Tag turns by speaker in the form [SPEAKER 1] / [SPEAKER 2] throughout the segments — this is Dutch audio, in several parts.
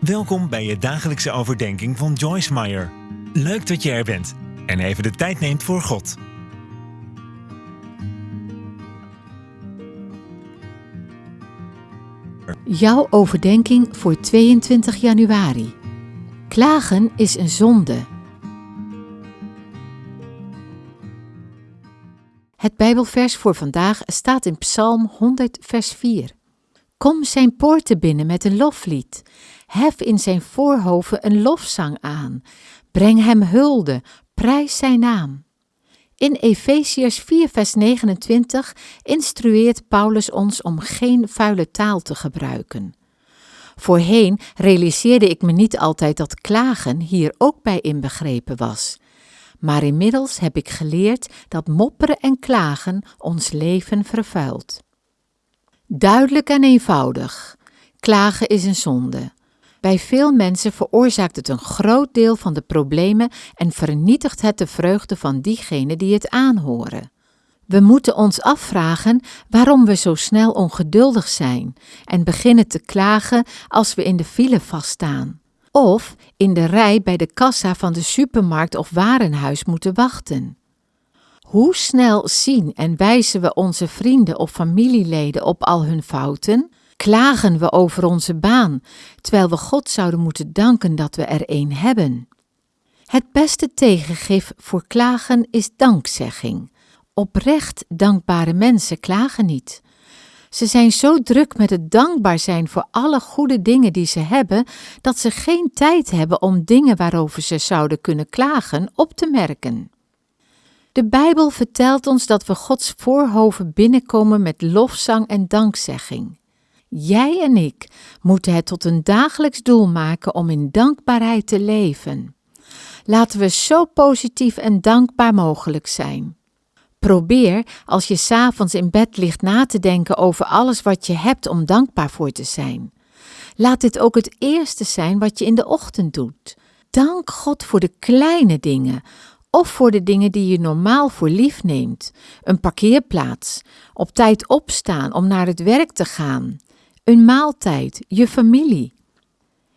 [SPEAKER 1] Welkom bij je dagelijkse overdenking van Joyce Meyer. Leuk dat je er bent en even de tijd neemt voor God.
[SPEAKER 2] Jouw overdenking voor 22 januari. Klagen is een zonde. Het Bijbelvers voor vandaag staat in Psalm 100, vers 4. Kom zijn poorten binnen met een loflied. Hef in zijn voorhoven een lofzang aan. Breng hem hulde, prijs zijn naam. In Efeziërs 4, vers 29 instrueert Paulus ons om geen vuile taal te gebruiken. Voorheen realiseerde ik me niet altijd dat klagen hier ook bij inbegrepen was. Maar inmiddels heb ik geleerd dat mopperen en klagen ons leven vervuilt. Duidelijk en eenvoudig. Klagen is een zonde. Bij veel mensen veroorzaakt het een groot deel van de problemen en vernietigt het de vreugde van diegenen die het aanhoren. We moeten ons afvragen waarom we zo snel ongeduldig zijn en beginnen te klagen als we in de file vaststaan. Of in de rij bij de kassa van de supermarkt of warenhuis moeten wachten. Hoe snel zien en wijzen we onze vrienden of familieleden op al hun fouten? Klagen we over onze baan, terwijl we God zouden moeten danken dat we er een hebben? Het beste tegengif voor klagen is dankzegging. Oprecht dankbare mensen klagen niet. Ze zijn zo druk met het dankbaar zijn voor alle goede dingen die ze hebben, dat ze geen tijd hebben om dingen waarover ze zouden kunnen klagen op te merken. De Bijbel vertelt ons dat we Gods voorhoven binnenkomen met lofzang en dankzegging. Jij en ik moeten het tot een dagelijks doel maken om in dankbaarheid te leven. Laten we zo positief en dankbaar mogelijk zijn. Probeer, als je s'avonds in bed ligt, na te denken over alles wat je hebt om dankbaar voor te zijn. Laat dit ook het eerste zijn wat je in de ochtend doet. Dank God voor de kleine dingen, of voor de dingen die je normaal voor lief neemt. Een parkeerplaats, op tijd opstaan om naar het werk te gaan, een maaltijd, je familie.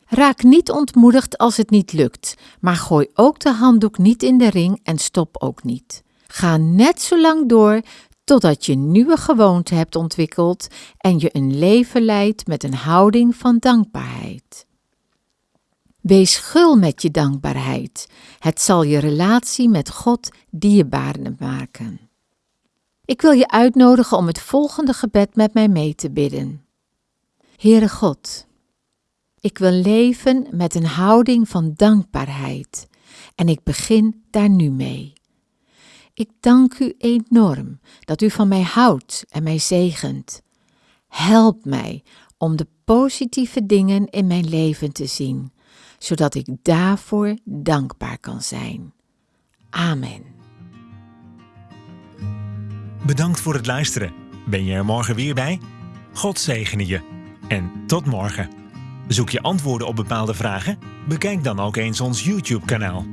[SPEAKER 2] Raak niet ontmoedigd als het niet lukt, maar gooi ook de handdoek niet in de ring en stop ook niet. Ga net zo lang door totdat je nieuwe gewoonte hebt ontwikkeld en je een leven leidt met een houding van dankbaarheid. Wees gul met je dankbaarheid. Het zal je relatie met God dierbaarder maken. Ik wil je uitnodigen om het volgende gebed met mij mee te bidden. Heere God, ik wil leven met een houding van dankbaarheid en ik begin daar nu mee. Ik dank u enorm dat u van mij houdt en mij zegent. Help mij om de positieve dingen in mijn leven te zien zodat ik daarvoor dankbaar kan zijn. Amen.
[SPEAKER 1] Bedankt voor het luisteren. Ben je er morgen weer bij? God zegene je. En tot morgen. Zoek je antwoorden op bepaalde vragen? Bekijk dan ook eens ons YouTube-kanaal.